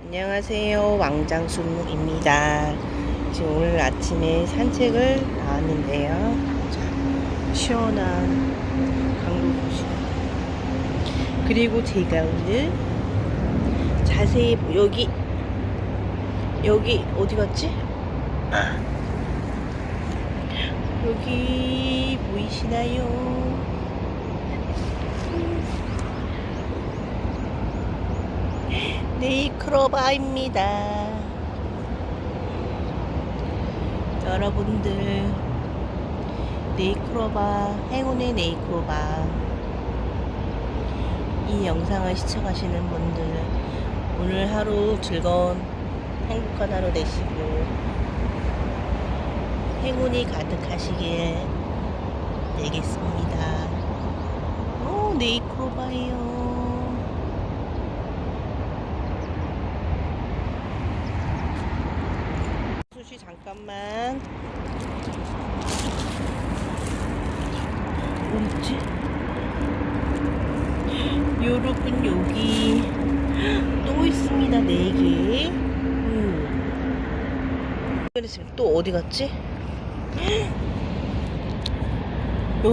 안녕하세요. 왕장순입니다. 지금 오늘 아침에 산책을 나왔는데요. 자, 시원한 강로도시 그리고 제가 오늘 자세히 보- 여기 여기 어디 갔지? 아, 여기 보이시나요? 네이크로바입니다. 여러분들 네이크로바 행운의 네이크로바 이 영상을 시청하시는 분들 오늘 하루 즐거운 행복한 하루 되시고 행운이 가득하시길 되겠습니다. 오 네이크로바예요. 수시 잠깐만 어딨지? 여러분 여기 또 있습니다 4개 음. 그랬으면 또 어디 갔지?